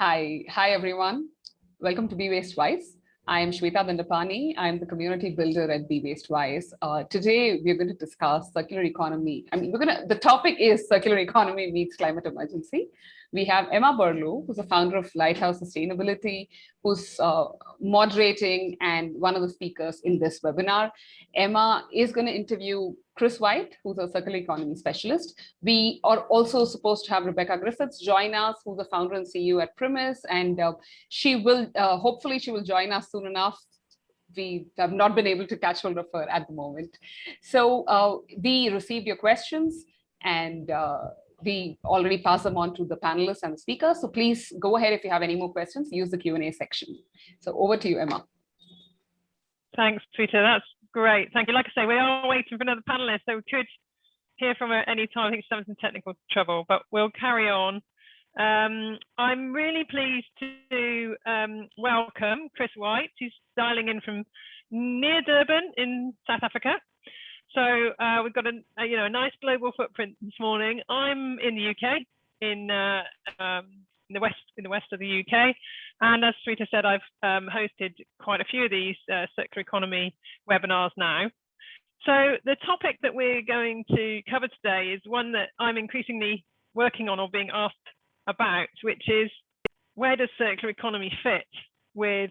Hi, hi everyone. Welcome to Be Waste Wise. I am Shweta Dandapani. I'm the community builder at Be Waste Wise. Uh, today, we're going to discuss circular economy. I mean, we're going to, the topic is circular economy meets climate emergency. We have Emma Burlow, who's the founder of Lighthouse Sustainability, who's uh, moderating and one of the speakers in this webinar. Emma is going to interview Chris White, who's a circular economy specialist. We are also supposed to have Rebecca Griffiths join us, who's the founder and CEO at Primis, and uh, she will, uh, hopefully she will join us soon enough we have not been able to catch hold of her at the moment. So uh, we received your questions and uh, we already pass them on to the panelists and the speakers. So please go ahead if you have any more questions, use the Q&A section. So over to you, Emma. Thanks, Shweta. That's great. Thank you. Like I say, we are waiting for another panelist, so we could hear from her any time. I think she's having some technical trouble, but we'll carry on. Um, I'm really pleased to um, welcome Chris White, who's dialing in from near Durban in South Africa. So uh, we've got a, a, you know a nice global footprint this morning. I'm in the UK, in, uh, um, in the west in the west of the UK, and as Shweta said, I've um, hosted quite a few of these uh, circular economy webinars now. So the topic that we're going to cover today is one that I'm increasingly working on or being asked about, which is where does circular economy fit with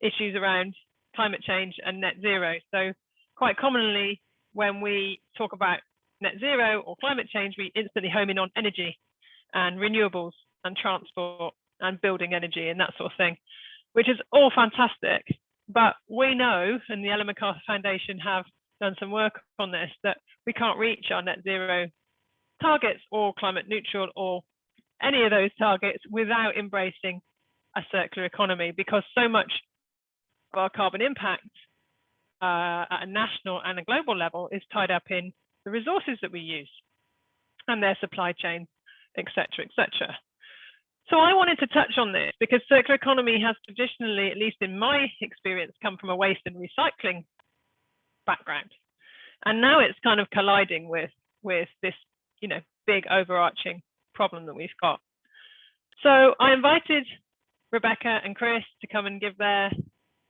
issues around climate change and net zero? So quite commonly, when we talk about net zero or climate change, we instantly home in on energy and renewables and transport and building energy and that sort of thing, which is all fantastic. But we know, and the Ellen MacArthur Foundation have done some work on this, that we can't reach our net zero targets or climate neutral or any of those targets without embracing a circular economy because so much of our carbon impact uh, at a national and a global level is tied up in the resources that we use and their supply chain, etc., etc. So I wanted to touch on this because circular economy has traditionally, at least in my experience, come from a waste and recycling background. And now it's kind of colliding with, with this, you know, big overarching problem that we've got. So I invited Rebecca and Chris to come and give their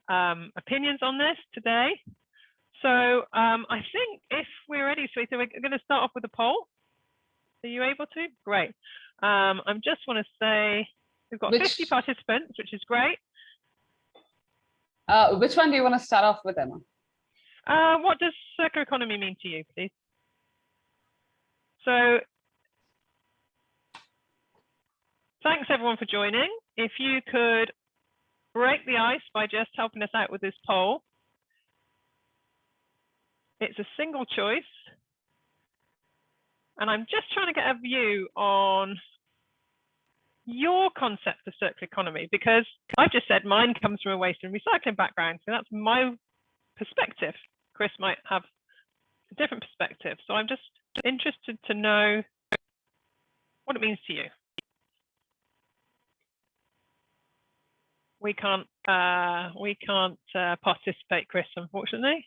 um, opinions on this today. So um, I think if we're ready, Shweta, we're going to start off with a poll. Are you able to? Great. Um, I just want to say we've got which, 50 participants, which is great. Uh, which one do you want to start off with, Emma? Uh, what does circular economy mean to you, please? So thanks everyone for joining. If you could break the ice by just helping us out with this poll. It's a single choice. And I'm just trying to get a view on your concept of circular economy, because I've just said mine comes from a waste and recycling background. So that's my perspective. Chris might have a different perspective. So I'm just interested to know what it means to you. We can't uh, we can't uh, participate, Chris, unfortunately.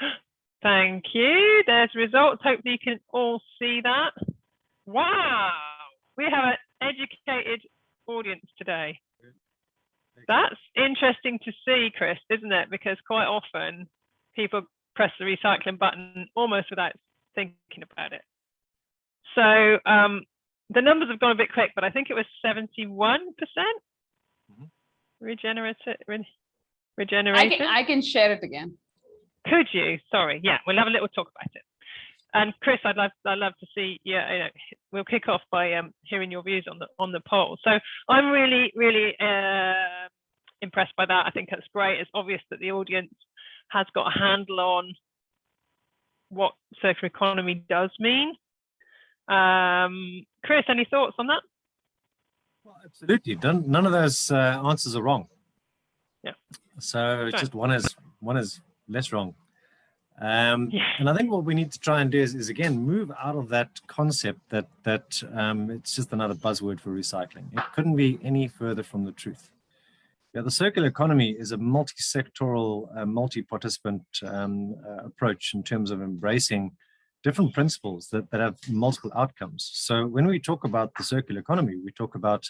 Thank you. There's results. Hopefully you can all see that. Wow, we have an educated audience today. That's interesting to see, Chris, isn't it? Because quite often people press the recycling button almost without thinking about it. So um, the numbers have gone a bit quick, but I think it was 71% mm-hmm. regenerative. Re regeneration. I can, I can share it again. Could you? Sorry. Yeah, we'll have a little talk about it. And Chris, I'd love I'd love to see. Yeah, you know, we'll kick off by um, hearing your views on the on the poll. So I'm really really uh, impressed by that. I think that's great. It's obvious that the audience has got a handle on what circular economy does mean. Um, Chris, any thoughts on that? Well, absolutely. None, none of those uh, answers are wrong. Yeah. So it's just one is one is less wrong. Um, yeah. And I think what we need to try and do is, is again move out of that concept that that um, it's just another buzzword for recycling. It couldn't be any further from the truth. Yeah, the circular economy is a multi-sectoral, uh, multi-participant um, uh, approach in terms of embracing different principles that, that have multiple outcomes. So when we talk about the circular economy, we talk about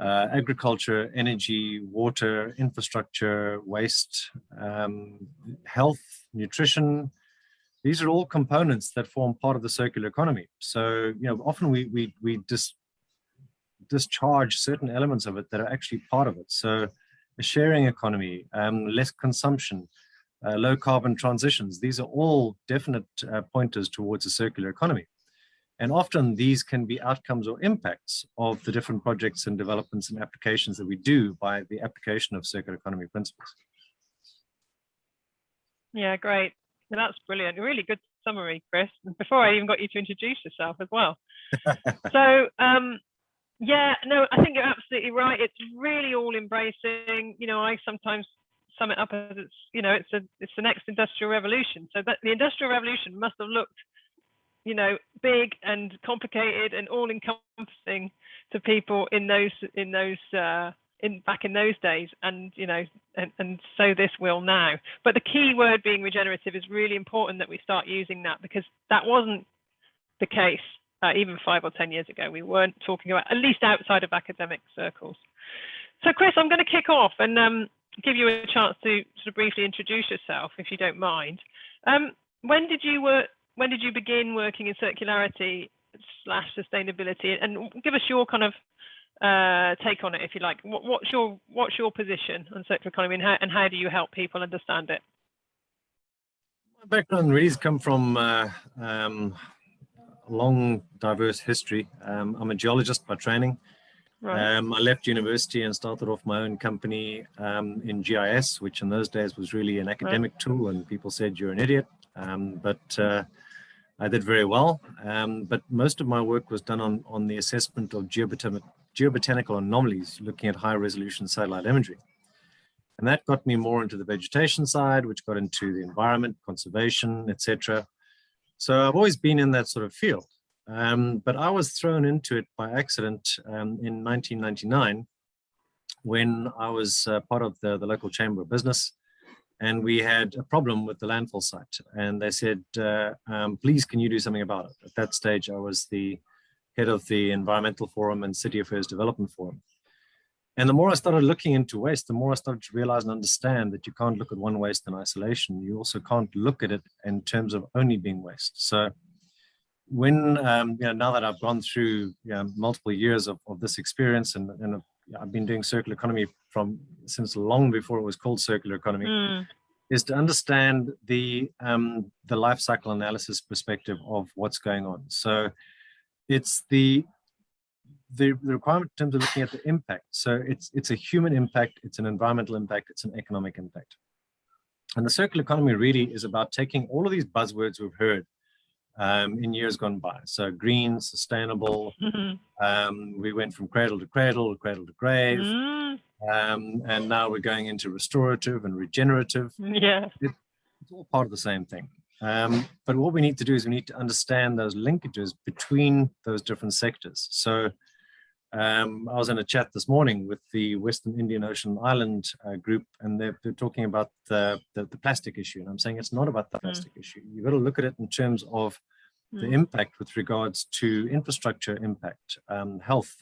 uh, agriculture, energy, water, infrastructure, waste, um, health, nutrition. These are all components that form part of the circular economy. So, you know, often we, we, we dis, discharge certain elements of it that are actually part of it. So a sharing economy, um, less consumption, uh, low carbon transitions, these are all definite uh, pointers towards a circular economy. And often these can be outcomes or impacts of the different projects and developments and applications that we do by the application of circular economy principles. Yeah, great. That's brilliant. A really good summary, Chris. Before I even got you to introduce yourself as well. so, um, yeah, no, I think you're absolutely right. It's really all embracing. You know, I sometimes sum it up as it's, you know, it's a, it's the next industrial revolution. So that the industrial revolution must have looked you know, big and complicated and all encompassing to people in those in those uh, in back in those days, and you know, and, and so this will now. But the key word being regenerative is really important that we start using that because that wasn't the case uh, even five or ten years ago. We weren't talking about at least outside of academic circles. So, Chris, I'm going to kick off and um, give you a chance to sort of briefly introduce yourself, if you don't mind. Um, when did you work? when did you begin working in circularity slash sustainability and give us your kind of uh, take on it if you like what, what's your what's your position on circular economy and how, and how do you help people understand it my background really has come from uh, um, long diverse history um, i'm a geologist by training right. um, i left university and started off my own company um, in gis which in those days was really an academic right. tool and people said you're an idiot um, but uh, I did very well, um, but most of my work was done on, on the assessment of geobotan geobotanical anomalies, looking at high resolution satellite imagery. And that got me more into the vegetation side, which got into the environment, conservation, etc. So I've always been in that sort of field. Um, but I was thrown into it by accident um, in 1999 when I was uh, part of the, the local chamber of business and we had a problem with the landfill site and they said uh, um, please can you do something about it at that stage i was the head of the environmental forum and city affairs development forum and the more i started looking into waste the more i started to realize and understand that you can't look at one waste in isolation you also can't look at it in terms of only being waste so when um, you know now that i've gone through you know, multiple years of, of this experience and, and I've been doing circular economy from since long before it was called circular economy, mm. is to understand the um, the life cycle analysis perspective of what's going on. So it's the the, the requirement in terms of looking at the impact. So it's it's a human impact, it's an environmental impact, it's an economic impact. And the circular economy really is about taking all of these buzzwords we've heard um, in years gone by. So green, sustainable. um, we went from cradle to cradle, cradle to grave. Mm. Um, and now we're going into restorative and regenerative. Yeah. It, it's all part of the same thing. Um, but what we need to do is we need to understand those linkages between those different sectors. So um, I was in a chat this morning with the Western Indian Ocean Island uh, group, and they're, they're talking about the, the, the, plastic issue. And I'm saying it's not about the mm. plastic mm. issue. You've got to look at it in terms of mm. the impact with regards to infrastructure impact, um, health,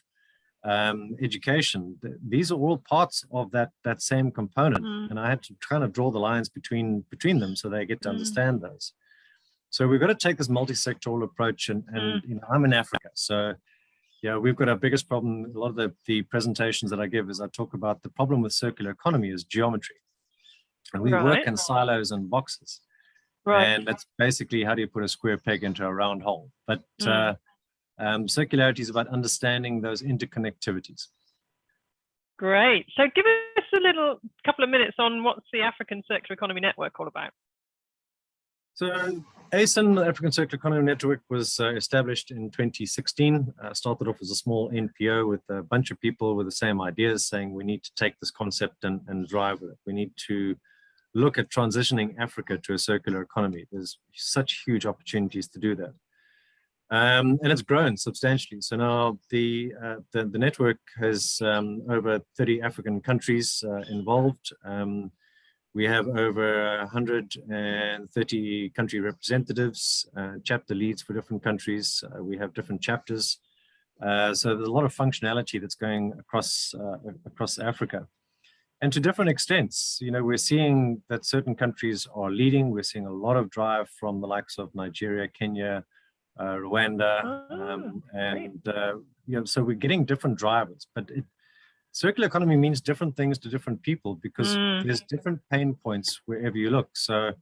um, education. These are all parts of that that same component. Mm. And I had to kind of draw the lines between between them so they get to mm. understand those. So we've got to take this multi-sectoral approach. And, and you know, I'm in Africa, so yeah, we've got our biggest problem. A lot of the, the presentations that I give is I talk about the problem with circular economy is geometry. And we right. work in silos and boxes. Right. And that's basically how do you put a square peg into a round hole. But mm. uh, um, circularity is about understanding those interconnectivities. Great. So give us a little couple of minutes on what's the African Circular Economy Network all about? So ACEN, the African Circular Economy Network, was uh, established in 2016. Uh, started off as a small NPO with a bunch of people with the same ideas, saying we need to take this concept and, and drive it. We need to look at transitioning Africa to a circular economy. There's such huge opportunities to do that. Um, and it's grown substantially. So now the uh, the, the, network has um, over 30 African countries uh, involved. Um, we have over 130 country representatives, uh, chapter leads for different countries. Uh, we have different chapters. Uh, so there's a lot of functionality that's going across uh, across Africa. And to different extents, you know, we're seeing that certain countries are leading. We're seeing a lot of drive from the likes of Nigeria, Kenya, uh, Rwanda, um, Oh, and uh, you know, so we're getting different drivers. But it, circular economy means different things to different people because Mm. there's different pain points wherever you look. So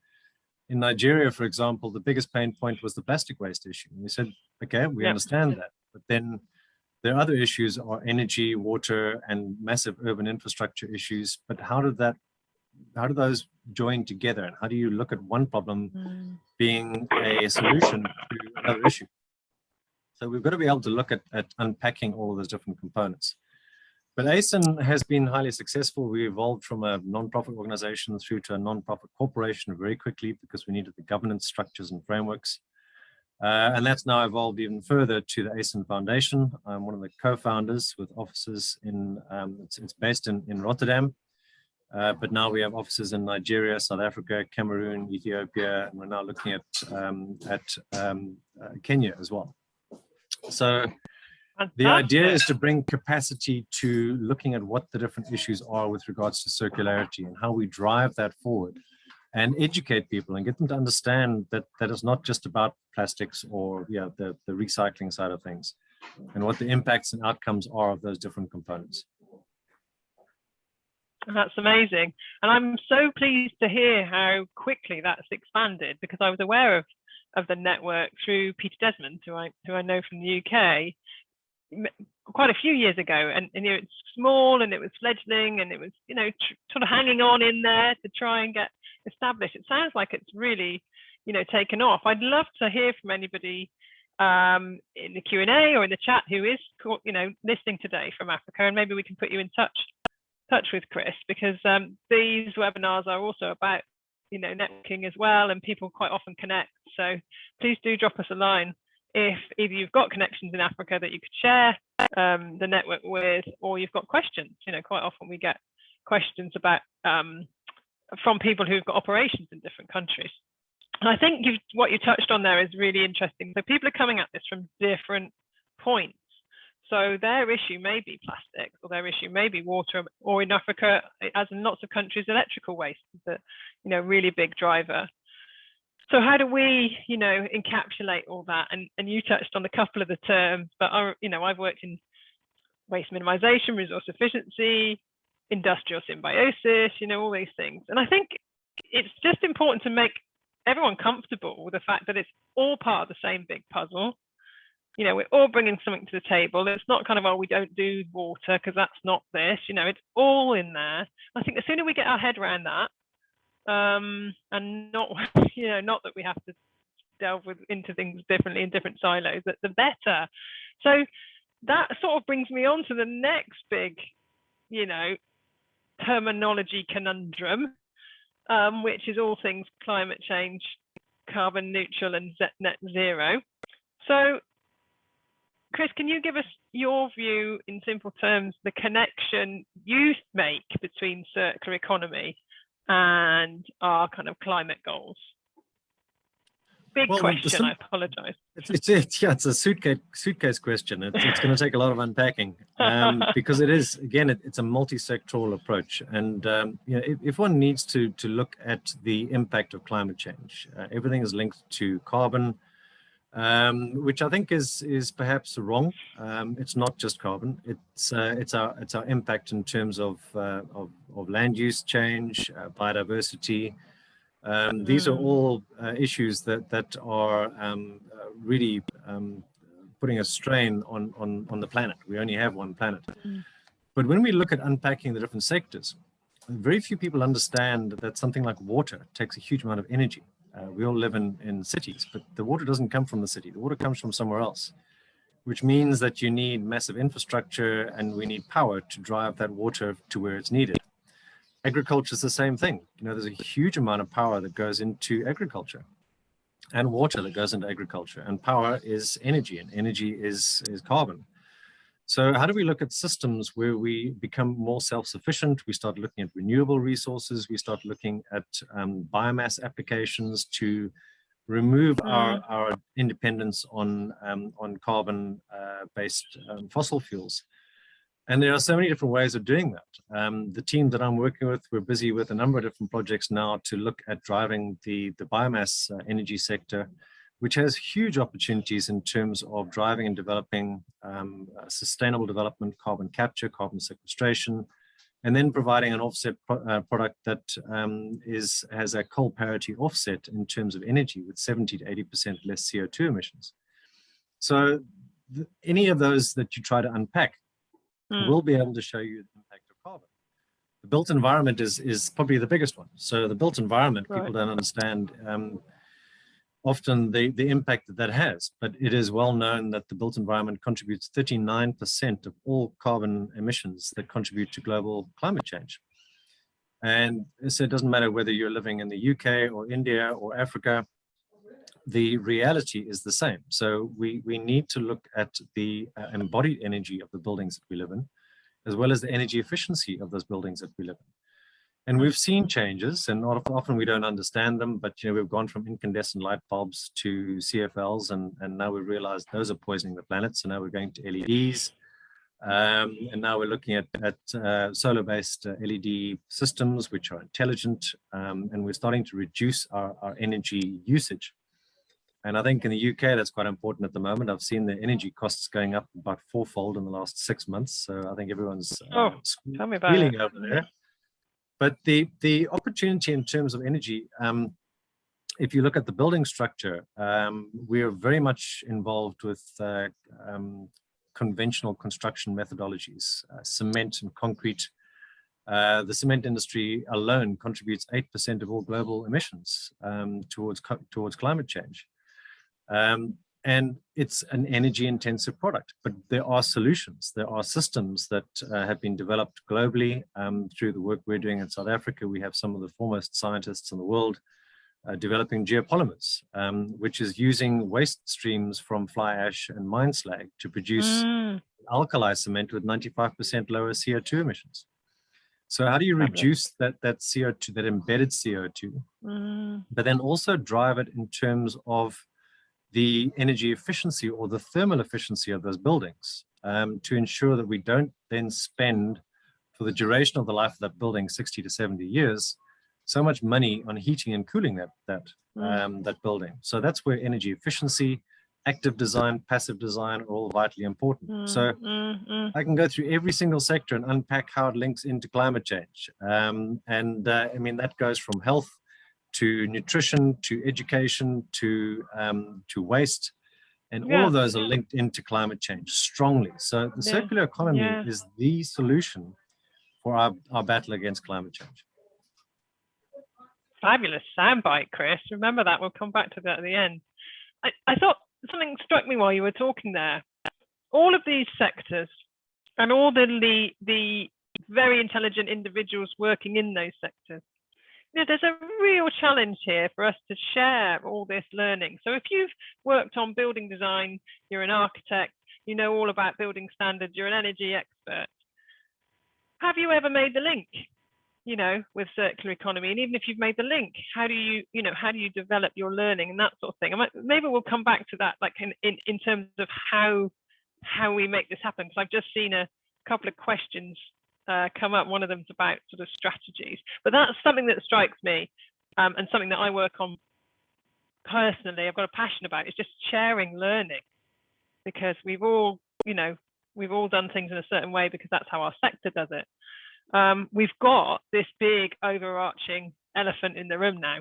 in Nigeria, for example, the biggest pain point was the plastic waste issue. And we said, okay, we Yep. understand that, but then there are other issues are energy, water, and massive urban infrastructure issues. But how did that, how do those join together? And how do you look at one problem Mm. being a solution to another issue? So we've got to be able to look at, at unpacking all of those different components. But ACEN has been highly successful. We evolved from a non-profit organization through to a non-profit corporation very quickly because we needed the governance structures and frameworks. Uh, and that's now evolved even further to the ACEN Foundation. I'm one of the co-founders with offices in, um, it's, it's, based in, in Rotterdam, uh, but now we have offices in Nigeria, South Africa, Cameroon, Ethiopia, and we're now looking at, um, at um, uh, Kenya as well. So the idea is to bring capacity to looking at what the different issues are with regards to circularity and how we drive that forward and educate people and get them to understand that that is not just about plastics or yeah the, the recycling side of things and what the impacts and outcomes are of those different components. That's amazing. And I'm so pleased to hear how quickly that's expanded because I was aware of, of the network through Peter Desmond, who I, who I know from the UK, quite a few years ago. And, and you know, it's small and it was fledgling and it was, you know, sort of hanging on in there to try and get established. It sounds like it's really, you know, taken off. I'd love to hear from anybody um, in the Q&A or in the chat who is, you know, listening today from Africa, and maybe we can put you in touch touch with Chris because um, these webinars are also about you know networking as well and people quite often connect so please do drop us a line if either you've got connections in Africa that you could share um, the network with or you've got questions. You know quite often we get questions about um, from people who've got operations in different countries. And I think what you touched on there is really interesting. So people are coming at this from different points. So their issue may be plastics, or their issue may be water, or in Africa, as in lots of countries, electrical waste is a you know really big driver. So how do we, you know, encapsulate all that? And and you touched on a couple of the terms, but I, you know, I've worked in waste minimization, resource efficiency, industrial symbiosis, you know, all these things. And I think it's just important to make everyone comfortable with the fact that it's all part of the same big puzzle you know, we're all bringing something to the table. It's not kind of, oh, we don't do water because that's not this, you know, it's all in there. I think the sooner we get our head around that, um, and not, you know, not that we have to delve with, into things differently in different silos, that the better. So that sort of brings me on to the next big, you know, terminology conundrum, um, which is all things climate change, carbon neutral and net zero. So Chris, can you give us your view in simple terms, the connection you make between circular economy and our kind of climate goals? Big well, question, I apologize. It's, it's, it's, yeah, it's a suitcase, suitcase question. It's, it's going to take a lot of unpacking um, because it is, again, it, it's a multi-sectoral approach. And um, you know, if, if, one needs to, to look at the impact of climate change, uh, everything is linked to carbon, um, which I think is is perhaps wrong. Um, it's not just carbon. It's uh, it's our it's our impact in terms of uh, of, of, land use change, uh, biodiversity. Um, mm. These are all uh, issues that that are um, uh, really um, putting a strain on on on the planet. We only have one planet. Mm. But when we look at unpacking the different sectors, very few people understand that something like water takes a huge amount of energy. Uh, we all live in, in cities, but the water doesn't come from the city. The water comes from somewhere else, which means that you need massive infrastructure and we need power to drive that water to where it's needed. Agriculture is the same thing. You know, there's a huge amount of power that goes into agriculture. and water that goes into agriculture and power is energy and energy is, is carbon. So how do we look at systems where we become more self-sufficient? We start looking at renewable resources. We start looking at um, biomass applications to remove mm. our, our independence on, um, on carbon-based uh, um, fossil fuels. And there are so many different ways of doing that. Um, the team that I'm working with, we're busy with a number of different projects now to look at driving the, the biomass uh, energy sector, which has huge opportunities in terms of driving and developing um, sustainable development, carbon capture, carbon sequestration, and then providing an offset pro uh, product that um, is has a coal parity offset in terms of energy with 70 to 80% less CO2 emissions. So any of those that you try to unpack mm. will be able to show you the impact of carbon. The built environment is, is probably the biggest one. So the built environment, right. people don't understand um, often the, the impact that that has, but it is well known that the built environment contributes 39% of all carbon emissions that contribute to global climate change. And so it doesn't matter whether you're living in the UK or India or Africa, the reality is the same. So we, we need to look at the uh, embodied energy of the buildings that we live in, as well as the energy efficiency of those buildings that we live in. And we've seen changes, and often we don't understand them, but you know we've gone from incandescent light bulbs to CFLs, and, and now we realize those are poisoning the planet. So now we're going to LEDs, um, and now we're looking at, at uh, solar-based uh, LED systems, which are intelligent, um, and we're starting to reduce our, our energy usage. And I think in the UK, that's quite important at the moment. I've seen the energy costs going up about fourfold in the last six months. So I think everyone's uh, oh, tell me about it. over there. But the, the opportunity in terms of energy, um, if you look at the building structure, um, we are very much involved with uh, um, conventional construction methodologies, uh, cement and concrete. Uh, the cement industry alone contributes 8% of all global emissions um, towards, towards climate change. Um, and it's an energy intensive product, but there are solutions. There are systems that uh, have been developed globally um, through the work we're doing in South Africa. We have some of the foremost scientists in the world uh, developing geopolymers, um, which is using waste streams from fly ash and mine slag to produce mm. alkali cement with 95% lower CO2 emissions. So how do you reduce that, that CO2, that embedded CO2, mm. but then also drive it in terms of the energy efficiency or the thermal efficiency of those buildings um, to ensure that we don't then spend for the duration of the life of that building 60 to 70 years so much money on heating and cooling that that mm. um, that building so that's where energy efficiency active design passive design are all vitally important mm, so mm, mm. i can go through every single sector and unpack how it links into climate change um, and uh, i mean that goes from health to nutrition, to education, to um, to waste, and yeah. all of those are linked into climate change strongly. So the circular economy yeah. is the solution for our, our battle against climate change. Fabulous soundbite, Chris. Remember that. We'll come back to that at the end. I, I thought something struck me while you were talking there. All of these sectors and all the, the, the very intelligent individuals working in those sectors you know, there's a real challenge here for us to share all this learning. So if you've worked on building design, you're an architect, you know all about building standards, you're an energy expert. Have you ever made the link, you know, with circular economy? And even if you've made the link, how do you, you know, how do you develop your learning and that sort of thing? maybe we'll come back to that, like in, in, in terms of how how we make this happen. Because I've just seen a couple of questions uh, come up. One of them's about sort of strategies, but that's something that strikes me um, and something that I work on personally. I've got a passion about is just sharing learning because we've all, you know, we've all done things in a certain way because that's how our sector does it. Um, we've got this big overarching elephant in the room now.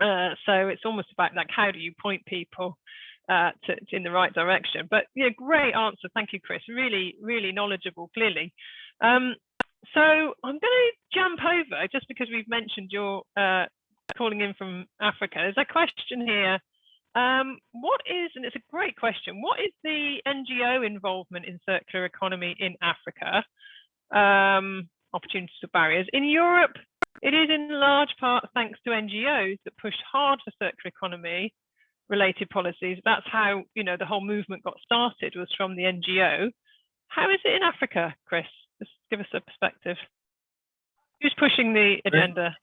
Uh, so it's almost about like, how do you point people uh, to, to in the right direction? But yeah, great answer. Thank you, Chris. Really, really knowledgeable, clearly. Um, so I'm going to jump over just because we've mentioned you're uh, calling in from Africa. There's a question here. Um, what is, and it's a great question, what is the NGO involvement in circular economy in Africa? Um, opportunities or barriers. In Europe, it is in large part thanks to NGOs that push hard for circular economy related policies. That's how, you know, the whole movement got started was from the NGO. How is it in Africa, Chris? Just give us a perspective. Who's pushing the agenda?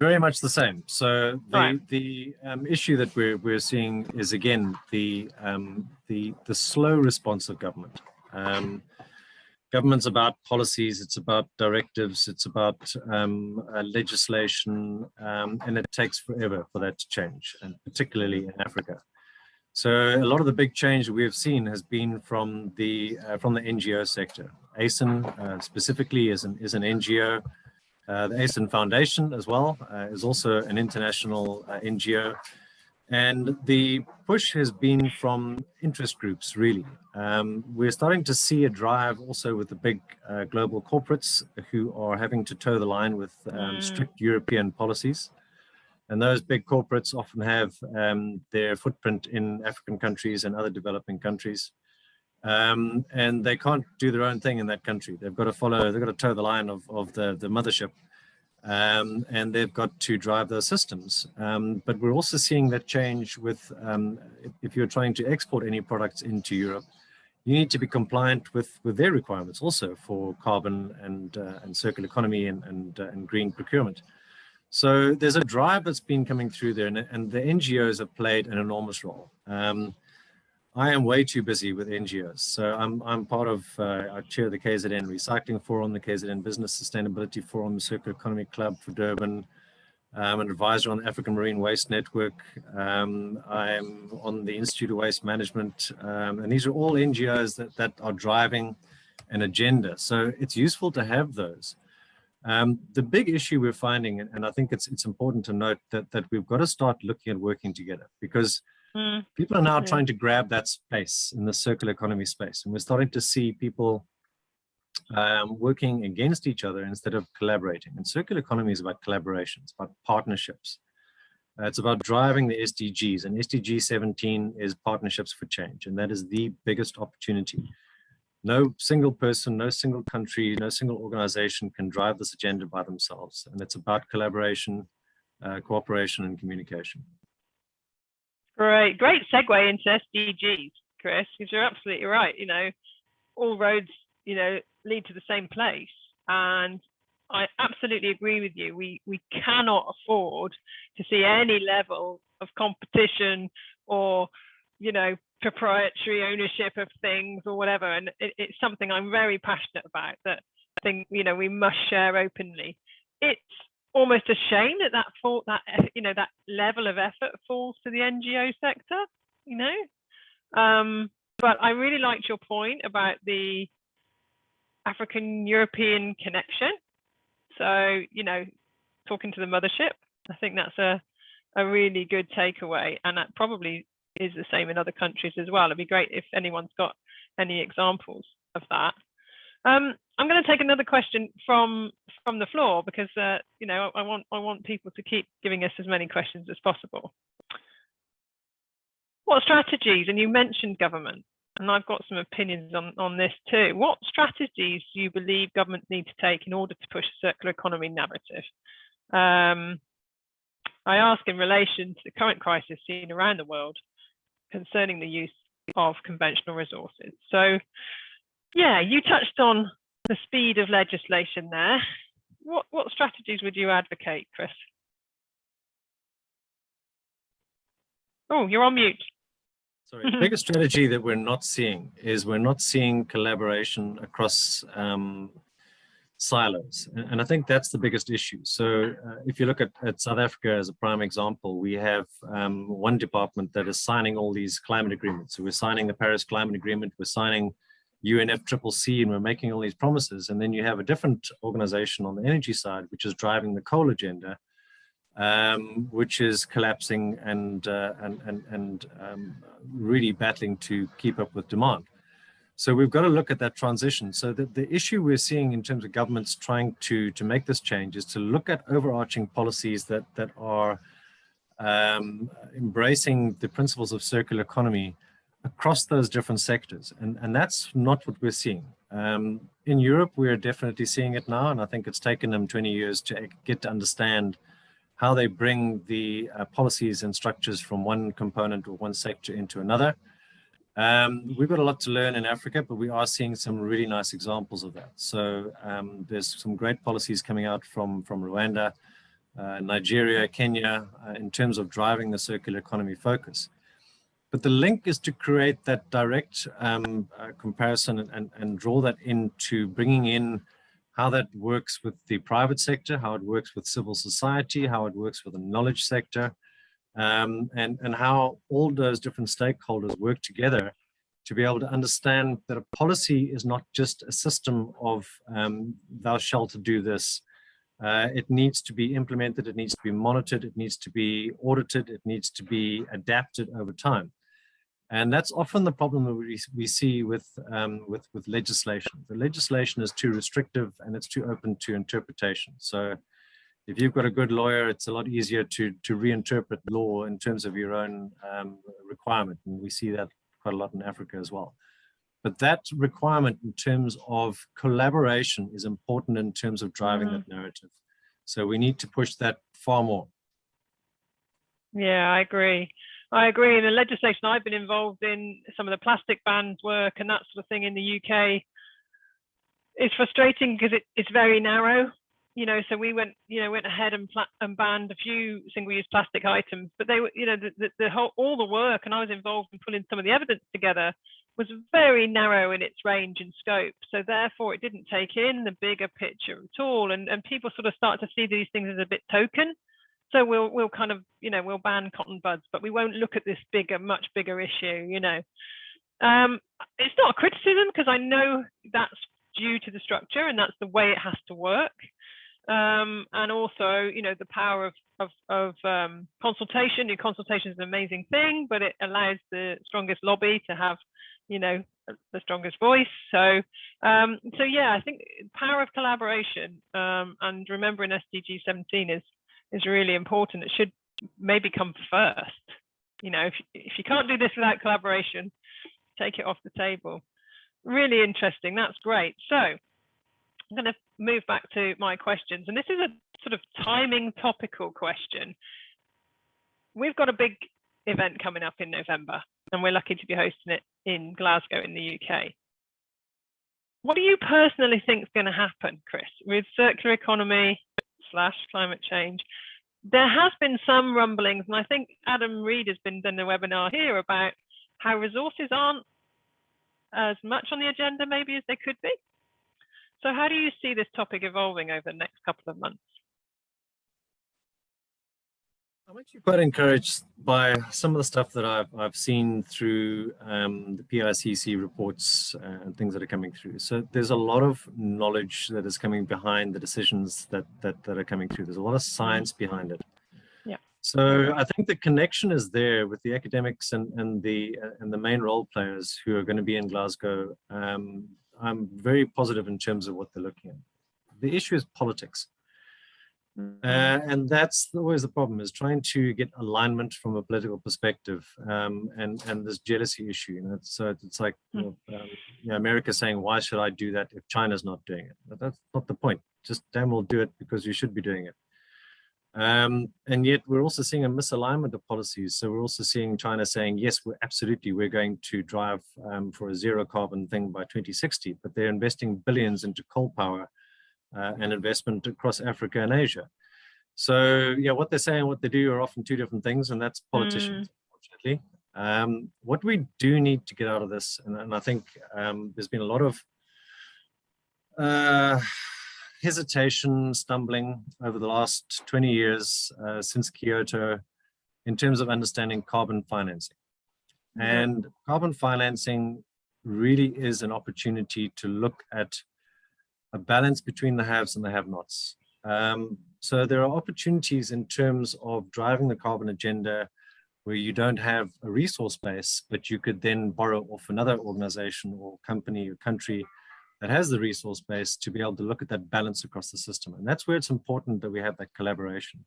Very much the same. So the Right. the um, issue that we're we're seeing is again the um, the the slow response of government. Um, government's about policies, it's about directives, it's about um, uh, legislation, um, and it takes forever for that to change, and particularly in Africa. So a lot of the big change that we have seen has been from the uh, from the NGO sector. ACEN uh, specifically is an is an NGO. Uh, the ACEN Foundation as well uh, is also an international uh, NGO. And the push has been from interest groups, really. Um, we're starting to see a drive also with the big uh, global corporates who are having to toe the line with um, Mm. strict European policies. And those big corporates often have um, their footprint in African countries and other developing countries. Um, and they can't do their own thing in that country. They've got to follow, they've got to toe the line of, of the, the mothership. Um, and they've got to drive those systems. Um, but we're also seeing that change with, um, if, you're trying to export any products into Europe, you need to be compliant with, with their requirements also for carbon and, uh, and circular economy and, and, uh, and green procurement. So there's a drive that's been coming through there and, and the NGOs have played an enormous role. Um, I am way too busy with NGOs. So I'm, I'm part of, uh, I chair the KZN Recycling Forum, the KZN Business Sustainability Forum, the Circular Economy Club for Durban. I'm an advisor on the African Marine Waste Network. Um, I'm on the Institute of Waste Management. Um, and these are all NGOs that, that are driving an agenda. So it's useful to have those. Um, the big issue we're finding, and I think it's, it's important to note that, that we've got to start looking at working together because Mm, people are now trying to grab that space in the circular economy space and we're starting to see people um, working against each other instead of collaborating. And circular economy is about collaboration it's about partnerships. Uh, it's about driving the sdgs and sdg 17 is partnerships for change and that is the biggest opportunity no single person no single country no single organization can drive this agenda by themselves and it's about collaboration uh, cooperation and communication great, great segue into SDGs, Chris, because you're absolutely right. You know, all roads, you know, lead to the same place. And I absolutely agree with you. We we cannot afford to see any level of competition or, you know, proprietary ownership of things or whatever. And it, it's something I'm very passionate about that I think, you know, we must share openly. It's almost a shame that that fall, that you know that level of effort falls to the NGO sector. You know, um, but I really liked your point about the African European connection. So you know, talking to the mothership, I think that's a a really good takeaway, and that probably is the same in other countries as well. It'd be great if anyone's got any examples of that. Um, I'm going to take another question from from the floor because uh, you know I want I want people to keep giving us as many questions as possible. What strategies? And you mentioned government, and I've got some opinions on on this too. What strategies do you believe governments need to take in order to push a circular economy narrative? Um, I ask in relation to the current crisis seen around the world concerning the use of conventional resources. So, yeah, you touched on the speed of legislation there. What what strategies would you advocate, Chris? Oh, you're on mute. Sorry, the biggest strategy that we're not seeing is we're not seeing collaboration across um, silos. And, I think that's the biggest issue. So uh, if you look at, at South Africa as a prime example, we have um, one department that is signing all these climate agreements. So we're signing the Paris Climate Agreement, we're signing UNFCCC, and we're making all these promises. And then you have a different organization on the energy side, which is driving the coal agenda, um, which is collapsing and uh, and and, and um, really battling to keep up with demand. So we've got to look at that transition. So the, the issue we're seeing in terms of governments trying to to make this change is to look at overarching policies that that are um, embracing the principles of circular economy across those different sectors. And, and that's not what we're seeing. Um, in Europe, we're definitely seeing it now. And I think it's taken them 20 years to get to understand how they bring the uh, policies and structures from one component or one sector into another. Um, we've got a lot to learn in Africa, but we are seeing some really nice examples of that. So um, there's some great policies coming out from, from Rwanda, uh, Nigeria, Kenya, uh, in terms of driving the circular economy focus. But the link is to create that direct um, uh, comparison and, and, and, draw that into bringing in how that works with the private sector, how it works with civil society, how it works with the knowledge sector, um, and, and how all those different stakeholders work together to be able to understand that a policy is not just a system of um, thou shalt do this. Uh, it needs to be implemented, it needs to be monitored, it needs to be audited, it needs to be adapted over time. And that's often the problem that we, we see with, um, with, with legislation. The legislation is too restrictive and it's too open to interpretation. So if you've got a good lawyer, it's a lot easier to, to reinterpret law in terms of your own um, requirement. And we see that quite a lot in Africa as well. But that requirement in terms of collaboration is important in terms of driving mm. that narrative. So we need to push that far more. Yeah, I agree. I agree. In the legislation I've been involved in, some of the plastic bans work and that sort of thing in the UK, it's frustrating because it, it's very narrow. You know, so we went, you know, went ahead and, and banned a few single-use plastic items, but they were, you know, the, the, the whole all the work, and I was involved in pulling some of the evidence together, was very narrow in its range and scope. So therefore, it didn't take in the bigger picture at all, and and people sort of start to see these things as a bit token. So we'll we'll kind of you know we'll ban cotton buds but we won't look at this bigger much bigger issue you know. Um, it's not a criticism because i know that's due to the structure and that's the way it has to work um, and also you know the power of of, of um, consultation your consultation is an amazing thing but it allows the strongest lobby to have you know the strongest voice so um, so yeah i think power of collaboration um, and remembering sdg 17 is is really important. It should maybe come first. You know, if, if you can't do this without collaboration, take it off the table. Really interesting. That's great. So I'm going to move back to my questions. And this is a sort of timing topical question. We've got a big event coming up in November, and we're lucky to be hosting it in Glasgow in the UK. What do you personally think is going to happen, Chris, with circular economy slash climate change. There has been some rumblings, and I think Adam Reed has been doing a webinar here about how resources aren't as much on the agenda maybe as they could be. So how do you see this topic evolving over the next couple of months? I'm actually quite encouraged by some of the stuff that I've, I've seen through um, the IPCC reports and things that are coming through. So there's a lot of knowledge that is coming behind the decisions that, that, that are coming through. There's a lot of science behind it. Yeah. So I think the connection is there with the academics and, and, the, and the main role players who are going to be in Glasgow. Um, I'm very positive in terms of what they're looking at. The issue is politics. Uh, and that's always the problem is trying to get alignment from a political perspective um, and and this jealousy issue you know so it's like you know, um, you know, America saying why should I do that if China's not doing it but that's not the point just damn well do it because you should be doing it um, and yet we're also seeing a misalignment of policies so we're also seeing China saying yes we're absolutely we're going to drive um, for a zero carbon thing by 2060 but they're investing billions into coal power uh, and investment across Africa and Asia. So yeah, what they say and what they do are often two different things, and that's politicians, mm. unfortunately. Um, what we do need to get out of this, and, and I think um, there's been a lot of uh, hesitation, stumbling over the last 20 years uh, since Kyoto in terms of understanding carbon financing. And carbon financing really is an opportunity to look at a balance between the haves and the have-nots. Um, so there are opportunities in terms of driving the carbon agenda where you don't have a resource base, but you could then borrow off another organization or company or country that has the resource base to be able to look at that balance across the system. And that's where it's important that we have that collaboration.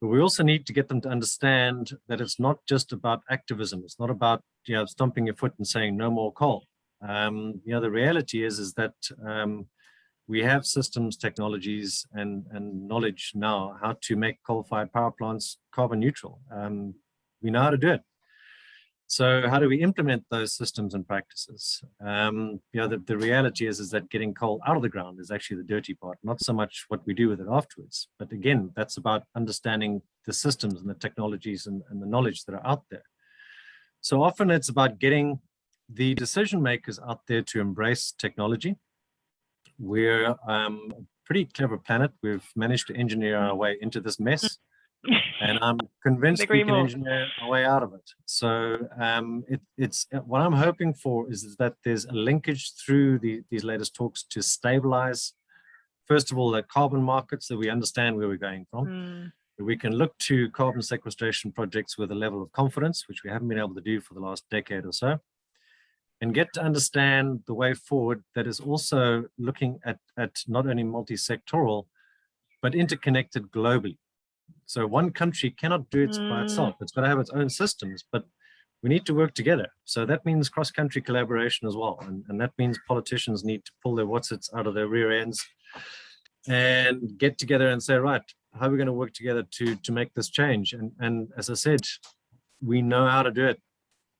But we also need to get them to understand that it's not just about activism. It's not about you know, stomping your foot and saying no more coal. Um, you know, the reality is, is that um, we have systems, technologies, and, and knowledge now how to make coal-fired power plants carbon neutral. Um, we know how to do it. So how do we implement those systems and practices? Um, you know, the, the reality is, is that getting coal out of the ground is actually the dirty part, not so much what we do with it afterwards. But again, that's about understanding the systems and the technologies and, and the knowledge that are out there. So often it's about getting the decision makers out there to embrace technology. We're um, a pretty clever planet. We've managed to engineer our way into this mess and I'm convinced we can more. engineer a way out of it. So um, it, it's uh, what I'm hoping for is, is that there's a linkage through the, these latest talks to stabilize, first of all, the carbon markets that we understand where we're going from. Mm. We can look to carbon sequestration projects with a level of confidence, which we haven't been able to do for the last decade or so, and get to understand the way forward that is also looking at, at not only multi-sectoral, but interconnected globally. So one country cannot do it mm. by itself. It's got to have its own systems, but we need to work together. So that means cross-country collaboration as well. And, and that means politicians need to pull their whatsits out of their rear ends and get together and say, right, how are we going to work together to, to make this change? And, and as I said, we know how to do it.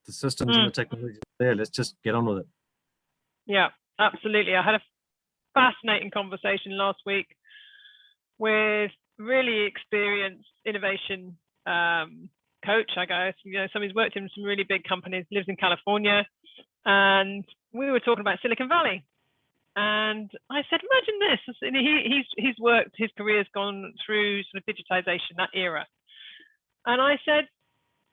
The systems mm. and the technology there. Let's just get on with it. Yeah, absolutely. I had a fascinating conversation last week with really experienced innovation um, coach, I guess. You know, somebody's worked in some really big companies, lives in California, and we were talking about Silicon Valley. And I said, imagine this. And he, he's he's worked, his career's gone through sort of digitization, that era. And I said,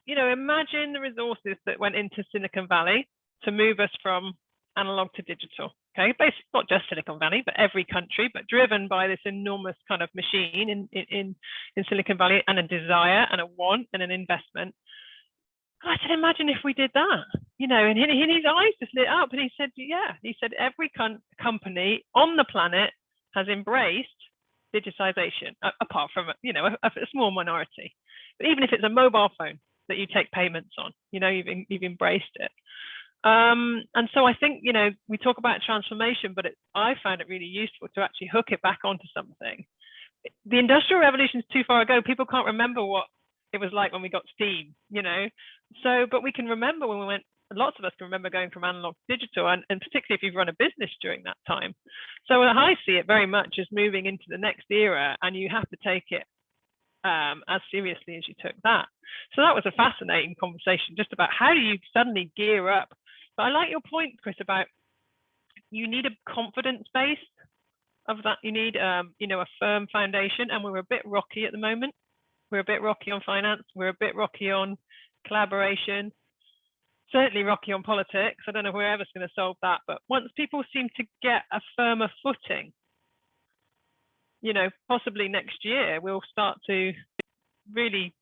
you know, imagine the resources that went into Silicon Valley to move us from analog to digital. Okay, basically not just Silicon Valley, but every country, but driven by this enormous kind of machine in in in Silicon Valley and a desire and a want and an investment. I said, imagine if we did that, you know, and, and his eyes just lit up, and he said, yeah, he said every company on the planet has embraced digitization, apart from you know a, a small minority. But even if it's a mobile phone that you take payments on, you know, you've you've embraced it. Um, and so I think, you know, we talk about transformation, but it, I found it really useful to actually hook it back onto something. The industrial revolution is too far ago. People can't remember what it was like when we got steam, you know. So, but we can remember when we went, lots of us can remember going from analog to digital, and, and particularly if you've run a business during that time. So I see it very much as moving into the next era, and you have to take it um, as seriously as you took that. So that was a fascinating conversation just about how do you suddenly gear up but I like your point, Chris, about you need a confidence base of that. You need, um, you know, a firm foundation, and we're a bit rocky at the moment. We're a bit rocky on finance. We're a bit rocky on collaboration. Certainly rocky on politics. I don't know if we're ever going to solve that, but once people seem to get a firmer footing, you know, possibly next year we'll start to really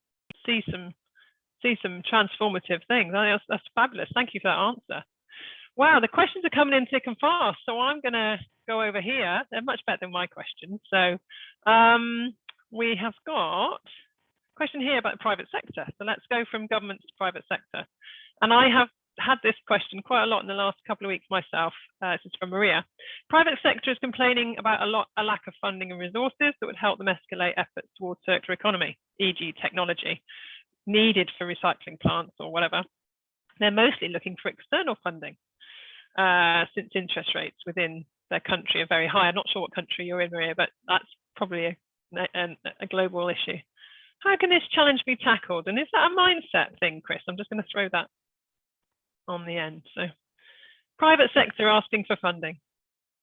see some see some transformative things. That's, that's fabulous. Thank you for that answer. Wow, the questions are coming in thick and fast. So I'm going to go over here. They're much better than my questions. So um, we have got a question here about the private sector. So let's go from government to private sector. And I have had this question quite a lot in the last couple of weeks myself. Uh, this is from Maria. Private sector is complaining about a lot a lack of funding and resources that would help them escalate efforts towards circular economy, e.g. technology needed for recycling plants or whatever, they're mostly looking for external funding uh, since interest rates within their country are very high. I'm not sure what country you're in, Maria, but that's probably a, a, a global issue. How can this challenge be tackled? And is that a mindset thing, Chris? I'm just going to throw that on the end. So private sector asking for funding.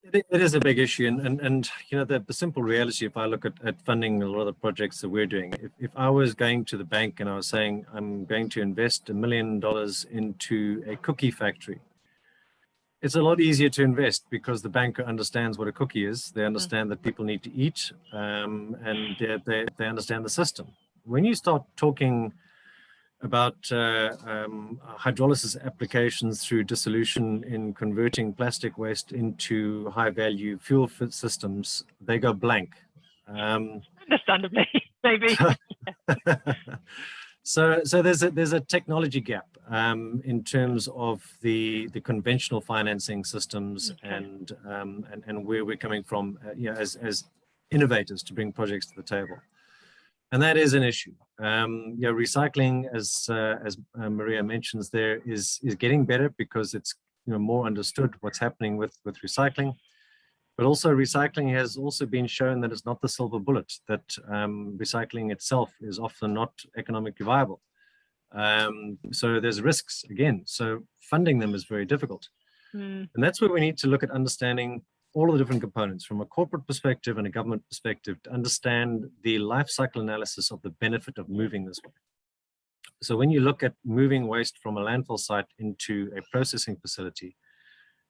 It, it is a big issue, and and, and you know the, the simple reality. If I look at, at funding a lot of the projects that we're doing, if, if I was going to the bank and I was saying I'm going to invest a million dollars into a cookie factory, it's a lot easier to invest because the banker understands what a cookie is. They understand that people need to eat, um, and they, they they understand the system. When you start talking about uh, um, hydrolysis applications through dissolution in converting plastic waste into high value fuel systems, they go blank. Um, Understandably, maybe. So, so there's a there's a technology gap um, in terms of the the conventional financing systems okay. and, um, and and where we're coming from, uh, you know, as as innovators to bring projects to the table, and that is an issue. Um, you know, recycling, as uh, as uh, Maria mentions, there is is getting better because it's you know more understood what's happening with with recycling. But also recycling has also been shown that it's not the silver bullet, that um, recycling itself is often not economically viable. Um, so there's risks again. So funding them is very difficult. Mm. And that's where we need to look at understanding all of the different components from a corporate perspective and a government perspective to understand the life cycle analysis of the benefit of moving this way. So when you look at moving waste from a landfill site into a processing facility,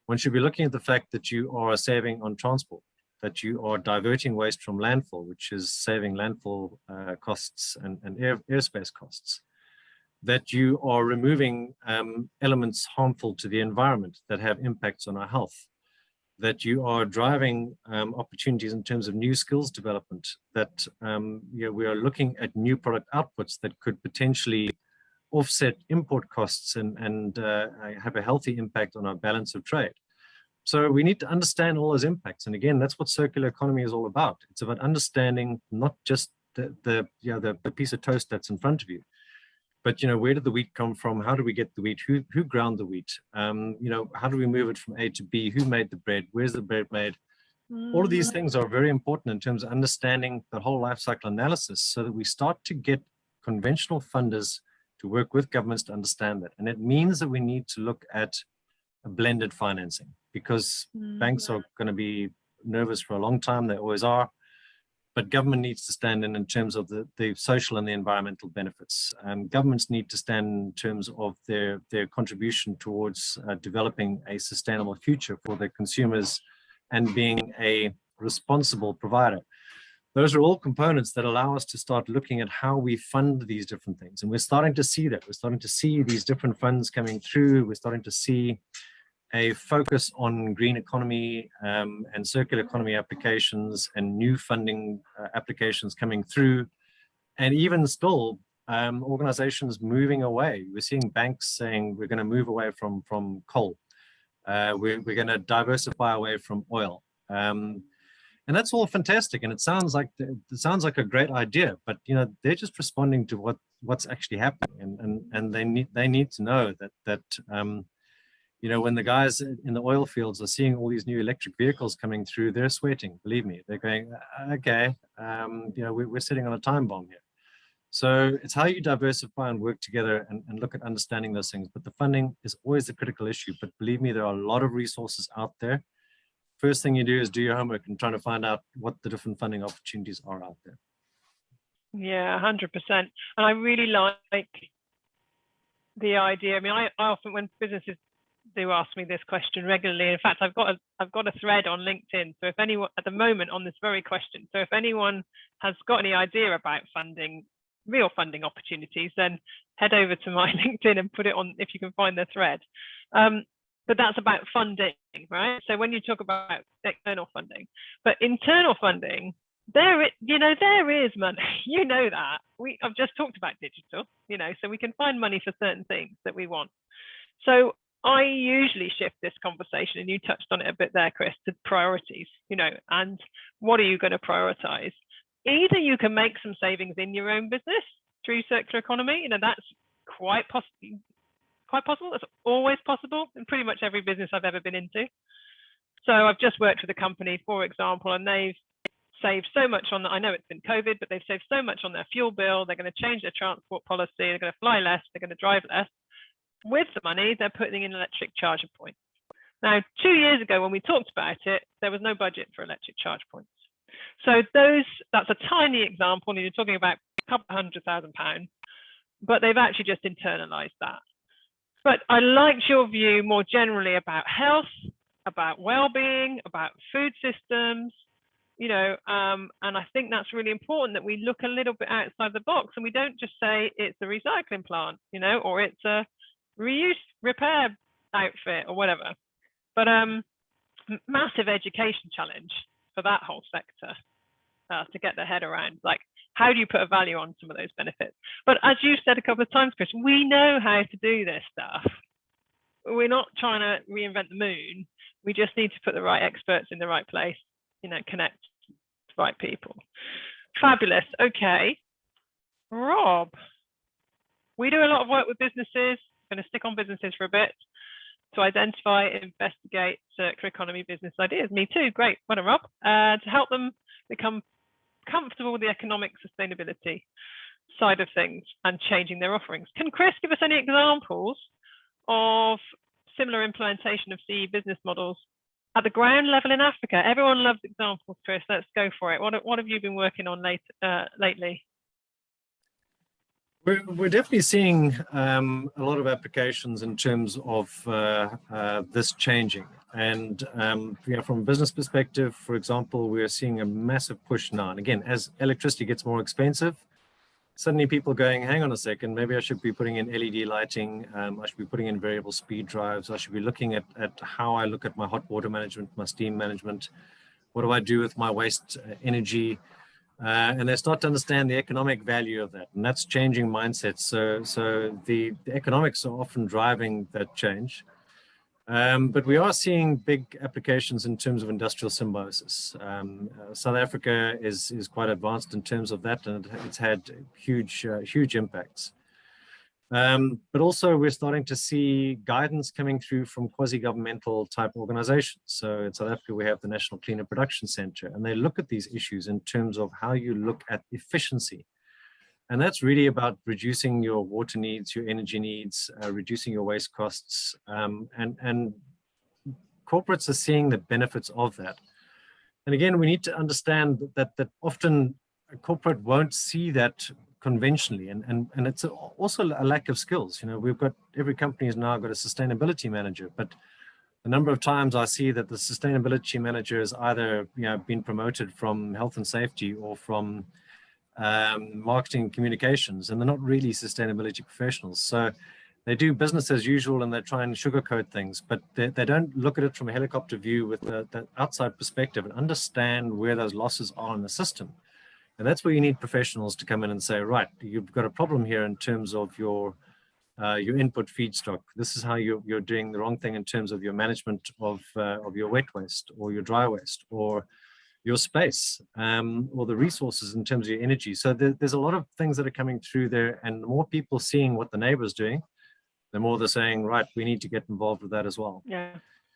one should be looking at the fact that you are saving on transport, that you are diverting waste from landfill, which is saving landfill uh, costs and, and air, airspace costs, that you are removing um, elements harmful to the environment that have impacts on our health, that you are driving um, opportunities in terms of new skills development, that um, you know, we are looking at new product outputs that could potentially offset import costs and, and uh, have a healthy impact on our balance of trade. So we need to understand all those impacts. And again, that's what circular economy is all about. It's about understanding not just the, the, you know, the, the piece of toast that's in front of you, but you know, where did the wheat come from? How do we get the wheat? Who, who ground the wheat? Um, you know, how do we move it from A to B? Who made the bread? Where's the bread made? All of these mm. things are very important in terms of understanding the whole life cycle analysis so that we start to get conventional funders to work with governments to understand that. And it means that we need to look at a blended financing because mm, banks are going to be nervous for a long time. They always are. But government needs to stand in in terms of the, the social and the environmental benefits. Um, governments need to stand in terms of their, their contribution towards uh, developing a sustainable future for their consumers and being a responsible provider those are all components that allow us to start looking at how we fund these different things. And we're starting to see that. We're starting to see these different funds coming through. We're starting to see a focus on green economy um, and circular economy applications and new funding uh, applications coming through. And even still, um, organizations moving away. We're seeing banks saying we're going to move away from, from coal. Uh, we're, we're going to diversify away from oil. Um, and that's all fantastic and it sounds like it sounds like a great idea but you know they're just responding to what what's actually happening and and and they need they need to know that that um you know when the guys in the oil fields are seeing all these new electric vehicles coming through they're sweating believe me they're going uh, okay um you know we're, we're sitting on a time bomb here so it's how you diversify and work together and, and look at understanding those things but the funding is always the critical issue but believe me there are a lot of resources out there first thing you do is do your homework and try to find out what the different funding opportunities are out there. Yeah, 100%. And I really like the idea. I mean, I, I often, when businesses do ask me this question regularly, in fact, I've got a, I've got a thread on LinkedIn. So if anyone, at the moment on this very question, so if anyone has got any idea about funding, real funding opportunities, then head over to my LinkedIn and put it on if you can find the thread. Um, but that's about funding, right? So when you talk about external funding, but internal funding, there, it, you know, there is money. You know that. We, I've just talked about digital, you know, so we can find money for certain things that we want. So I usually shift this conversation, and you touched on it a bit there, Chris, to priorities, you know, and what are you going to prioritize? Either you can make some savings in your own business through circular economy, you know, that's quite possible quite possible. It's always possible in pretty much every business I've ever been into. So I've just worked with a company, for example, and they've saved so much on, I know it's been COVID, but they've saved so much on their fuel bill. They're going to change their transport policy. They're going to fly less. They're going to drive less. With the money, they're putting in electric charger points. Now, two years ago, when we talked about it, there was no budget for electric charge points. So those, that's a tiny example, and you're talking about a couple hundred thousand pounds, but they've actually just internalized that. But I liked your view more generally about health, about well-being, about food systems, you know, um, and I think that's really important that we look a little bit outside the box and we don't just say it's a recycling plant, you know, or it's a reuse repair outfit or whatever. But um, massive education challenge for that whole sector uh, to get their head around. Like, how do you put a value on some of those benefits? But as you said a couple of times, Chris, we know how to do this stuff. We're not trying to reinvent the moon. We just need to put the right experts in the right place, you know, connect the right people. Fabulous. Okay. Rob, we do a lot of work with businesses. Going to stick on businesses for a bit to identify investigate circular economy business ideas. Me too. Great. Well done, Rob. Uh, to help them become comfortable with the economic sustainability side of things and changing their offerings. Can Chris give us any examples of similar implementation of CE business models at the ground level in Africa? Everyone loves examples, Chris. Let's go for it. What, what have you been working on late, uh, lately? We're, we're definitely seeing um, a lot of applications in terms of uh, uh, this changing. And um, you know, from a business perspective, for example, we're seeing a massive push now. And again, as electricity gets more expensive, suddenly people going, hang on a second, maybe I should be putting in LED lighting. Um, I should be putting in variable speed drives. I should be looking at, at how I look at my hot water management, my steam management. What do I do with my waste uh, energy? Uh, and they start to understand the economic value of that. And that's changing mindsets. So so the, the economics are often driving that change. Um, but we are seeing big applications in terms of industrial symbiosis. Um, uh, south africa is is quite advanced in terms of that and it's had huge uh, huge impacts um, but also we're starting to see guidance coming through from quasi-governmental type organizations. So in South Africa, we have the National Cleaner Production Center, and they look at these issues in terms of how you look at efficiency. And that's really about reducing your water needs, your energy needs, uh, reducing your waste costs. Um, and, and corporates are seeing the benefits of that. And again, we need to understand that, that often a corporate won't see that conventionally and and and it's also a lack of skills you know we've got every company has now got a sustainability manager but the number of times i see that the sustainability manager is either you know been promoted from health and safety or from um, marketing communications and they're not really sustainability professionals. So they do business as usual and they try and sugarcoat things but they, they don't look at it from a helicopter view with the, the outside perspective and understand where those losses are in the system and that's where you need professionals to come in and say, right, you've got a problem here in terms of your uh, your input feedstock. This is how you're, you're doing the wrong thing in terms of your management of, uh, of your wet waste or your dry waste or your space um, or the resources in terms of your energy. So there, there's a lot of things that are coming through there and the more people seeing what the neighbor's doing, the more they're saying, right, we need to get involved with that as well. Yeah.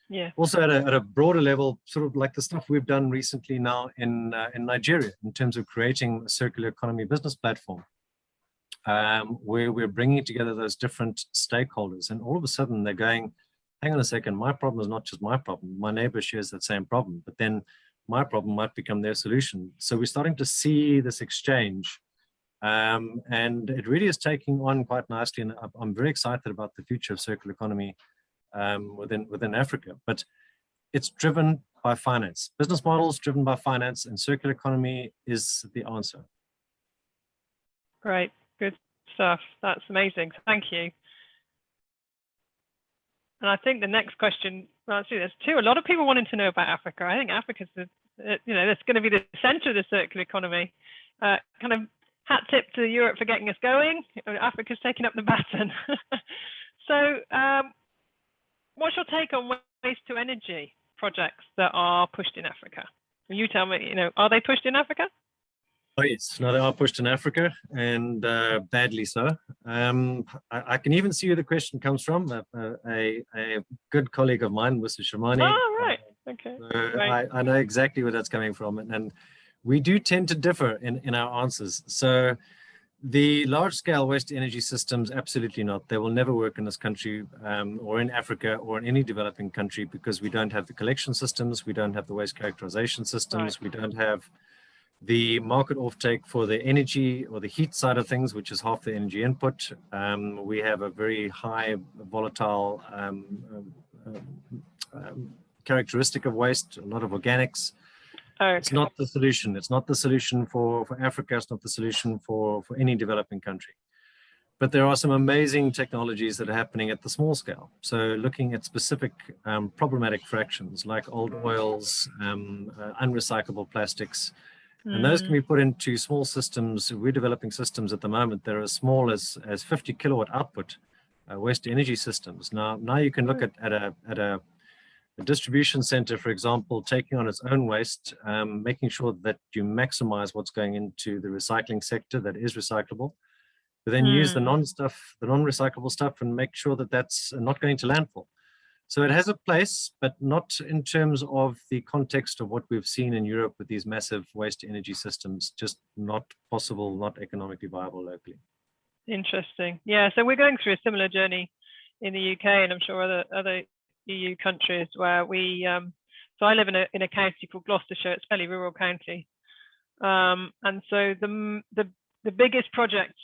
Yeah. Also at a, at a broader level, sort of like the stuff we've done recently now in, uh, in Nigeria in terms of creating a circular economy business platform, um, where we're bringing together those different stakeholders and all of a sudden they're going, hang on a second, my problem is not just my problem. My neighbor shares that same problem, but then my problem might become their solution. So we're starting to see this exchange um, and it really is taking on quite nicely. And I'm very excited about the future of circular economy um, within, within Africa, but it's driven by finance. Business models driven by finance and circular economy is the answer. Great, good stuff. That's amazing. Thank you. And I think the next question, well, actually, there's two. A lot of people wanting to know about Africa. I think Africa's, the, you know, that's going to be the center of the circular economy. Uh, kind of hat tip to Europe for getting us going. Africa's taking up the baton. so um, what's your take on waste to energy projects that are pushed in Africa? You tell me, you know, are they pushed in Africa? Oh yes, no, they are pushed in Africa and uh, badly so. Um, I, I, can even see where the question comes from. A, a, a good colleague of mine, Mr. Shamani. Oh, right. Okay. So right. I, I know exactly where that's coming from. And, and we do tend to differ in, in our answers. So the large scale waste energy systems, absolutely not. They will never work in this country um, or in Africa or in any developing country because we don't have the collection systems, we don't have the waste characterization systems, right. we don't have the market offtake for the energy or the heat side of things, which is half the energy input. Um, we have a very high volatile um, um, um characteristic of waste, a lot of organics. Okay. It's not the solution. It's not the solution for, for Africa. It's not the solution for, for any developing country. But there are some amazing technologies that are happening at the small scale. So looking at specific um, problematic fractions like old oils, um, uh, unrecyclable plastics, And those can Mm. be put into small systems. We're developing systems at the moment that are as small as, as 50 kilowatt output uh, waste energy systems. Now, now you can look at, at a, at a, a distribution center, for example, taking on its own waste, um, making sure that you maximize what's going into the recycling sector that is recyclable, but then use the Mm. non-stuff, the non-recyclable stuff and make sure that that's not going to landfill. So it has a place, but not in terms of the context of what we've seen in Europe with these massive waste energy systems, just not possible, not economically viable locally. Interesting. Yeah, so we're going through a similar journey in the UK, and I'm sure other other EU countries where we. Um, so I live in a in a county called Gloucestershire. It's a fairly rural county, um, and so the the the biggest project,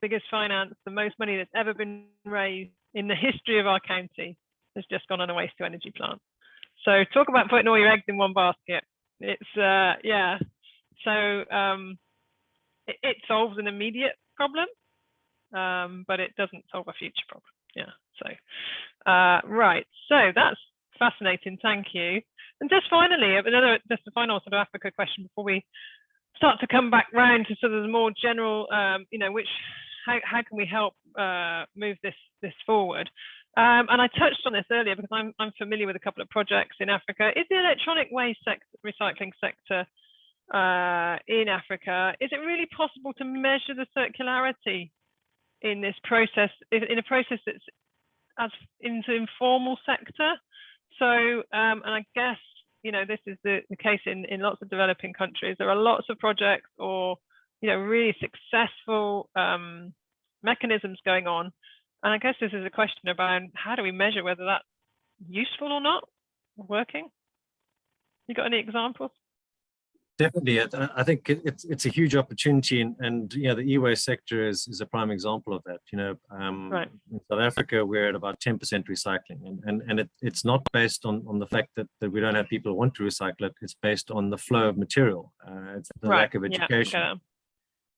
biggest finance, the most money that's ever been raised in the history of our county has just gone on a waste to energy plant. So talk about putting all your eggs in one basket. It's uh, yeah. So um, it, it solves an immediate problem um, but it doesn't solve a future problem. Yeah. So, uh, right. So that's fascinating. Thank you. And just finally, another just a final sort of Africa question before we start to come back round to sort of the more general, um, you know, which how how can we help uh, move this this forward? Um, and I touched on this earlier because I'm I'm familiar with a couple of projects in Africa. Is the electronic waste recycling sector uh, in Africa, is it really possible to measure the circularity in this process, in a process that's as into informal sector. So, um, and I guess, you know, this is the, the case in, in lots of developing countries. There are lots of projects or, you know, really successful um, mechanisms going on. And I guess this is a question about how do we measure whether that's useful or not, working? You got any examples? Definitely, I- I think it's it's a huge opportunity, and, and you know the e-waste sector is is a prime example of that. You know, um, Right. in South Africa we're at about ten percent recycling, and and and it, it's not based on on the fact that that we don't have people who want to recycle it. It's based on the flow of material. Uh, it's the lack of Yeah, education. okay.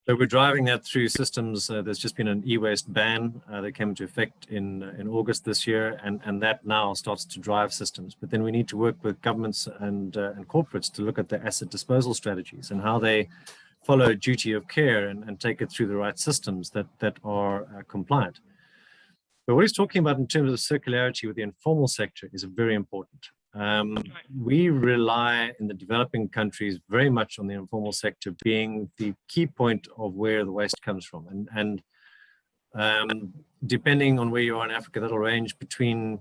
So we're driving that through systems. Uh, there's just been an e-waste ban uh, that came into effect in uh, in August this year, and and that now starts to drive systems. But then we need to work with governments and uh, and corporates to look at the asset disposal strategies and how they follow duty of care and, and take it through the right systems that that are uh, compliant. But what he's talking about in terms of circularity with the informal sector is very important. Um, we rely in the developing countries very much on the informal sector being the key point of where the waste comes from. And, and um, depending on where you are in Africa, that'll range between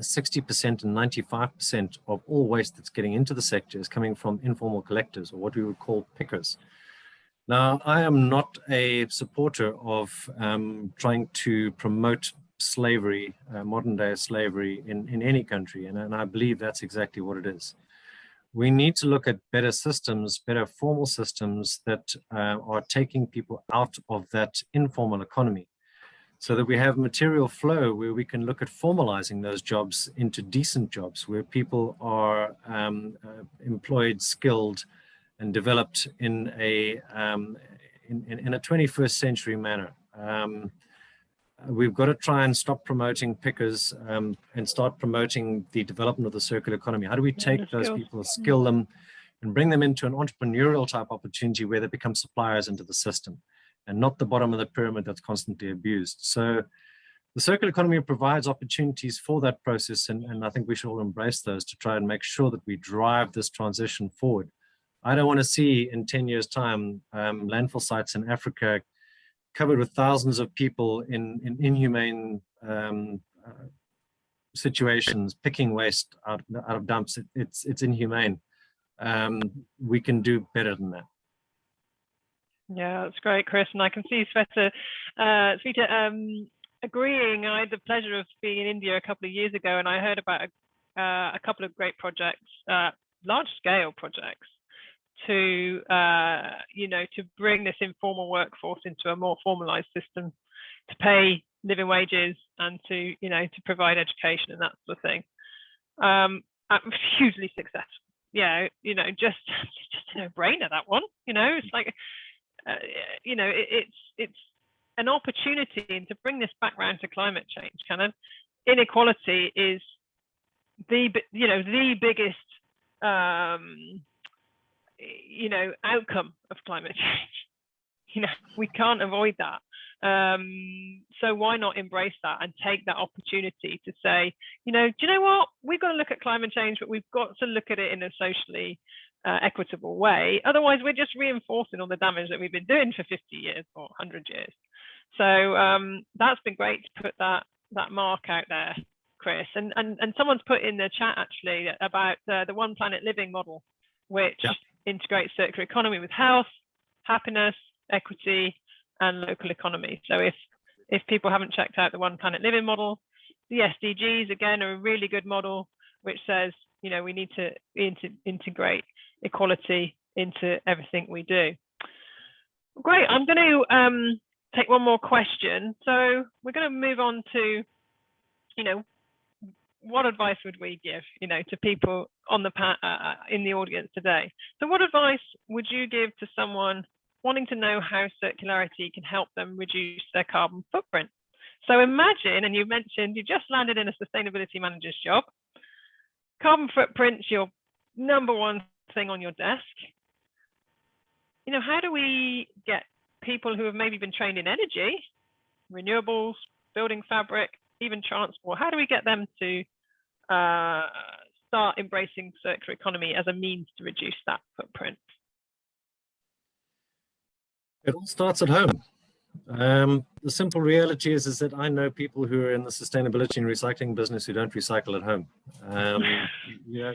60% and 95% of all waste that's getting into the sector is coming from informal collectors or what we would call pickers. Now, I am not a supporter of um, trying to promote slavery, uh, modern day slavery in, in any country. And, and I believe that's exactly what it is. We need to look at better systems, better formal systems that uh, are taking people out of that informal economy so that we have material flow where we can look at formalizing those jobs into decent jobs where people are um, uh, employed, skilled, and developed in a um, in, in, in, a 21st century manner. Um, we've got to try and stop promoting pickers um, and start promoting the development of the circular economy. How do we take those people, skill them, and bring them into an entrepreneurial type opportunity where they become suppliers into the system and not the bottom of the pyramid that's constantly abused. So the circular economy provides opportunities for that process, and, and I think we should all embrace those to try and make sure that we drive this transition forward. I don't want to see in 10 years time um, landfill sites in Africa covered with thousands of people in, in inhumane um, uh, situations, picking waste out, out of dumps. It, it's, it's inhumane. Um, we can do better than that. Yeah, that's great, Chris. And I can see Shweta, uh, Shweta um, agreeing. I had the pleasure of being in India a couple of years ago, and I heard about a, uh, a couple of great projects, uh, large-scale projects, to uh, you know to bring this informal workforce into a more formalized system, to pay living wages and to you know to provide education and that sort of thing. Um, hugely successful. Yeah, you know, just just a no-brainer that one. You know, it's like uh, you know, it, it's it's an opportunity, and to bring this back round to climate change, kind of inequality is the you know the biggest um, you know, outcome of climate change. You know, we can't avoid that. Um, so why not embrace that and take that opportunity to say, you know, do you know what? We've got to look at climate change, but we've got to look at it in a socially uh, equitable way. Otherwise, we're just reinforcing all the damage that we've been doing for 50 years or 100 years. So um, that's been great to put that that mark out there, Chris. And and and someone's put in the chat actually about uh, the One Planet Living model, which yeah. Integrates circular economy with health, happiness, equity, and local economy. So if if people haven't checked out the One Planet Living model, the SDGs again are a really good model, which says you know we need to inter integrate equality into everything we do. Great. I'm going to um, take one more question. So we're going to move on to, you know, what advice would we give, you know, to people on the uh, uh, in the audience today? So what advice would you give to someone wanting to know how circularity can help them reduce their carbon footprint? So imagine, and you mentioned you just landed in a sustainability manager's job. Carbon footprint's your number one thing on your desk. You know, how do we get people who have maybe been trained in energy, renewables, building fabric, even transport, how do we get them to uh, start embracing circular economy as a means to reduce that footprint? It all starts at home. Um, the simple reality is, is that I know people who are in the sustainability and recycling business who don't recycle at home. Um, you know,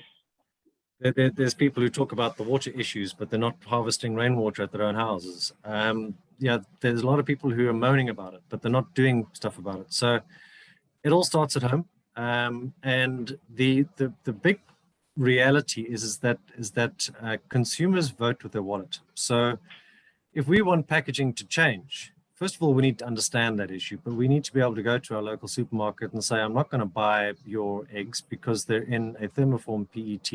there, there's people who talk about the water issues, but they're not harvesting rainwater at their own houses. Um, yeah, there's a lot of people who are moaning about it, but they're not doing stuff about it. So it all starts at home. Um, and the, the, the big reality is, is that, is that uh, consumers vote with their wallet. So if we want packaging to change, first of all, we need to understand that issue, but we need to be able to go to our local supermarket and say, I'm not going to buy your eggs because they're in a thermoform PET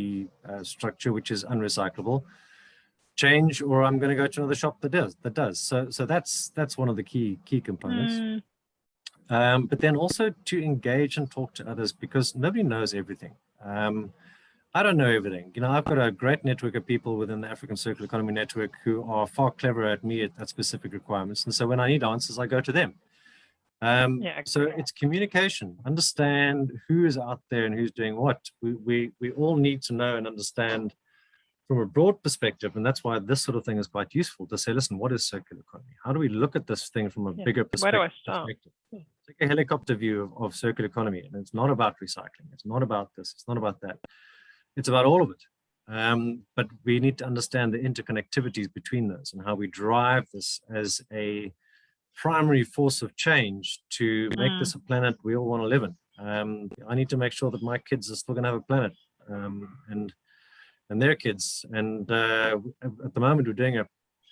uh, structure, which is unrecyclable. Change, or I'm going to go to another shop that does. That does. So, so that's that's one of the key key components. Mm. Um, but then also to engage and talk to others because nobody knows everything. Um, I don't know everything. You know, I've got a great network of people within the African Circular Economy Network who are far cleverer at me at, at specific requirements. And so when I need answers, I go to them. Um, yeah, so it's communication, understand who is out there and who's doing what. We, we, we all need to know and understand from a broad perspective. And that's why this sort of thing is quite useful to say, listen, what is circular economy? How do we look at this thing from a yeah. bigger perspective? Where do I start? Take a helicopter view of, of circular economy. And it's not about recycling. It's not about this. It's not about that. It's about all of it. Um, but we need to understand the interconnectivities between those and how we drive this as a primary force of change to make mm. this a planet we all want to live in. Um, I need to make sure that my kids are still going to have a planet um, and and their kids. And uh, at the moment, we're doing a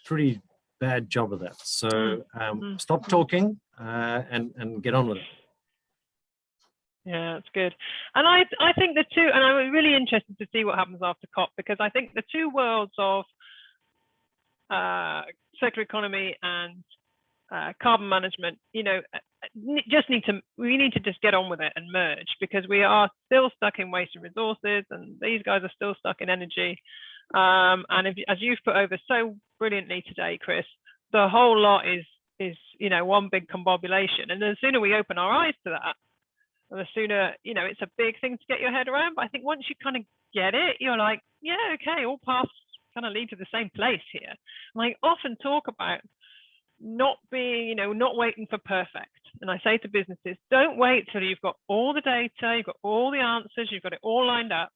pretty bad job of that. So mm. um, mm. stop talking uh, and and get on with it. Yeah, that's good. And I I think the two, and I'm really interested to see what happens after COP because I think the two worlds of uh, circular economy and uh, carbon management, you know, just need to we need to just get on with it and merge because we are still stuck in waste and resources, and these guys are still stuck in energy. Um, and if, as you've put over so brilliantly today, Chris, the whole lot is is you know one big combobulation, and the sooner we open our eyes to that, the sooner, you know, it's a big thing to get your head around. But I think once you kind of get it, you're like, yeah, okay, all paths kind of lead to the same place here. And I often talk about not being, you know, not waiting for perfect. And I say to businesses, don't wait till you've got all the data, you've got all the answers, you've got it all lined up.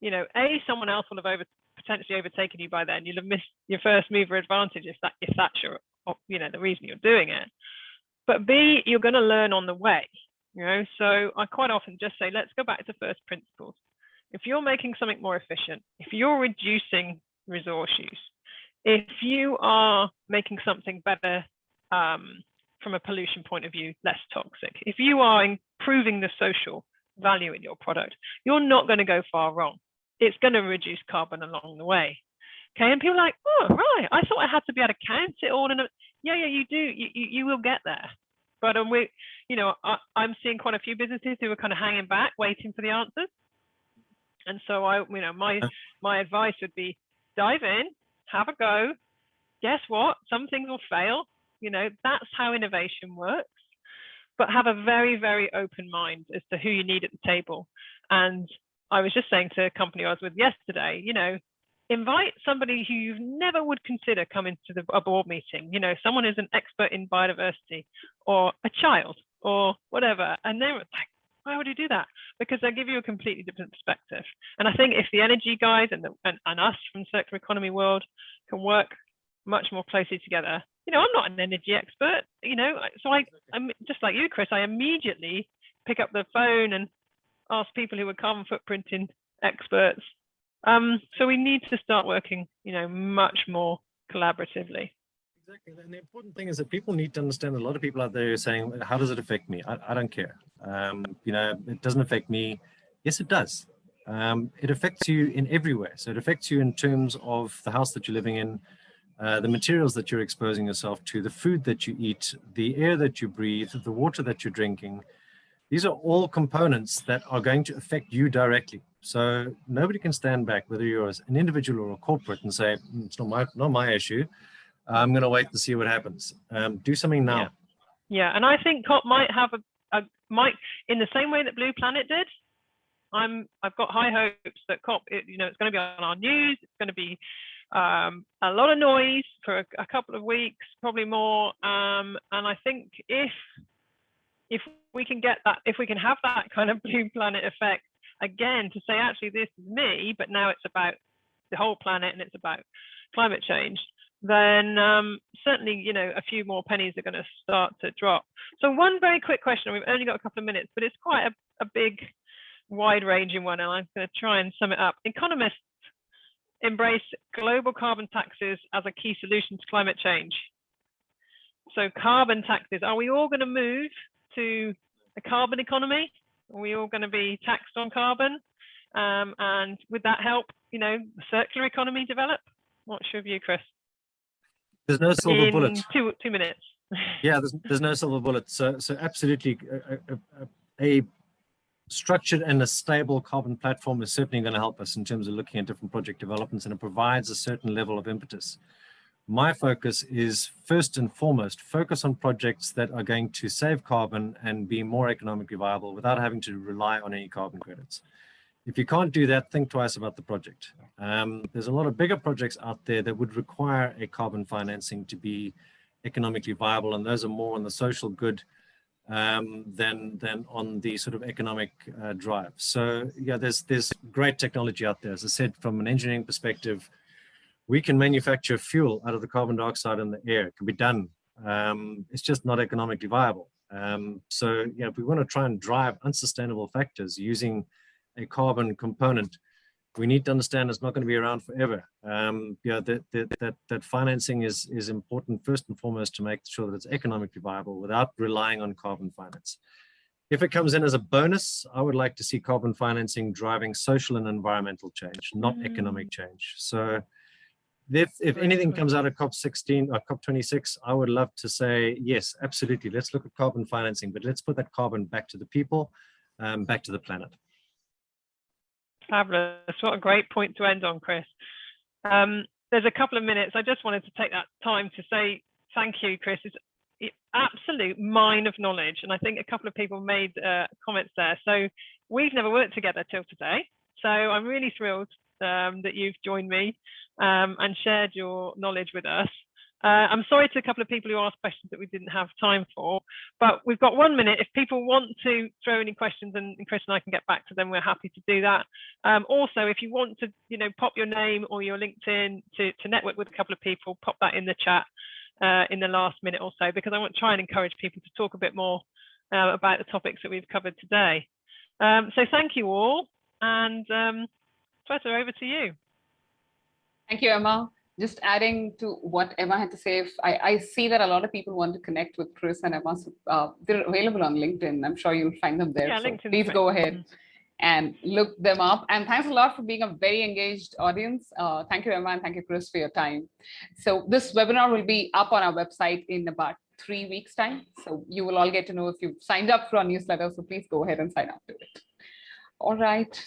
You know, A, someone else will have over potentially overtaken you by then. You'll have missed your first mover advantage if that if that's your you know the reason you're doing it. But B, you're going to learn on the way. You know, so I quite often just say, let's go back to first principles. If you're making something more efficient, if you're reducing resource use, if you are making something better um, from a pollution point of view, less toxic, if you are improving the social value in your product, you're not going to go far wrong. It's going to reduce carbon along the way. Okay, and people are like, oh, right, I thought I had to be able to count it all And a, yeah, yeah, you do, you, you, you will get there. But um, we, you know, I, I'm seeing quite a few businesses who are kind of hanging back, waiting for the answers. And so I, you know, my my advice would be dive in, have a go. Guess what? Some things will fail. You know, that's how innovation works. But have a very, very open mind as to who you need at the table. And I was just saying to a company I was with yesterday, you know, invite somebody who you never would consider coming to the, a board meeting, you know, someone who's an expert in biodiversity or a child or whatever. And they're like, why would you do that? Because they give you a completely different perspective. And I think if the energy guys and, the, and, and us from circular economy world can work much more closely together, you know, I'm not an energy expert, you know, so I, I'm just like you, Chris, I immediately pick up the phone and ask people who are carbon footprinting experts um, so we need to start working, you know, much more collaboratively. Exactly. And the important thing is that people need to understand a lot of people out there are saying, how does it affect me? I, I don't care. Um, you know, it doesn't affect me. Yes, it does. Um, it affects you in every way. So it affects you in terms of the house that you're living in, uh, the materials that you're exposing yourself to, the food that you eat, the air that you breathe, the water that you're drinking. These are all components that are going to affect you directly. So nobody can stand back, whether you're an individual or a corporate, and say mm, it's not my not my issue. I'm going to wait and see what happens. Um, do something now. Yeah. yeah, and I think COP might have a, a might in the same way that Blue Planet did. I'm I've got high hopes that COP, it, you know, it's going to be on our news. It's going to be um, a lot of noise for a, a couple of weeks, probably more. Um, and I think if if we can get that, if we can have that kind of Blue Planet effect again to say actually this is me but now it's about the whole planet and it's about climate change then um, certainly you know a few more pennies are going to start to drop so one very quick question we've only got a couple of minutes but it's quite a, a big wide ranging one and i'm going to try and sum it up economists embrace global carbon taxes as a key solution to climate change so carbon taxes are we all going to move to a carbon economy are we all going to be taxed on carbon? Um, and would that help, you know, the circular economy develop? What's your view, Chris? There's no silver In bullet. Two two minutes. yeah, there's there's no silver bullet. So so absolutely, uh, uh, uh, a, a, a, structured and a stable carbon platform is certainly going to help us in terms of looking at different project developments, and it provides a certain level of impetus my focus is first and foremost focus on projects that are going to save carbon and be more economically viable without having to rely on any carbon credits. If you can't do that, think twice about the project. Um, there's a lot of bigger projects out there that would require a carbon financing to be economically viable, and those are more on the social good um, than than on the sort of economic uh, drive. So yeah, there's there's great technology out there. As I said, from an engineering perspective, we can manufacture fuel out of the carbon dioxide in the air. It can be done. Um, it's just not economically viable. Um, so, know, if we want to try and drive unsustainable factors using a carbon component, we need to understand it's not going to be around forever. Um, you know, that, that, that, that financing is, is important first and foremost to make sure that it's economically viable without relying on carbon finance. If it comes in as a bonus, I would like to see carbon financing driving social and environmental change, not mm. economic change. So if, if anything comes out of COP16 or COP26, I would love to say, yes, absolutely. Let's look at carbon financing, but let's put that carbon back to the people, um, back to the planet. Fabulous. What a great point to end on, Chris. Um, there's a couple of minutes. I just wanted to take that time to say thank you, Chris. It's absolute mine of knowledge. And I think a couple of people made uh, comments there. So we've never worked together till today. So I'm really thrilled um, that you've joined me um, and shared your knowledge with us. Uh, I'm sorry to a couple of people who asked questions that we didn't have time for, but we've got one minute. If people want to throw any questions and, and Chris and I can get back to them, we're happy to do that. Um, also, if you want to, you know, pop your name or your LinkedIn to, to network with a couple of people, pop that in the chat uh, in the last minute or so, because I want to try and encourage people to talk a bit more uh, about the topics that we've covered today. Um, so thank you all. And um, Shweta, over to you. Thank you, Emma. Just adding to what Emma had to say, if I, I see that a lot of people want to connect with Chris and Emma. So, uh, they're available on LinkedIn. I'm sure you'll find them there. Yeah, so LinkedIn. please go ahead and look them up. And thanks a lot for being a very engaged audience. Uh, thank you, Emma, and thank you, Chris, for your time. So this webinar will be up on our website in about three weeks time. So you will all get to know if you've signed up for our newsletter. So please go ahead and sign up to it. All right.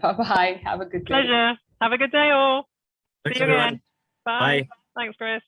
Bye-bye. Have a good day. Pleasure. Have a good day all. Thanks, See you everyone. again. Bye. Bye. Thanks, Chris.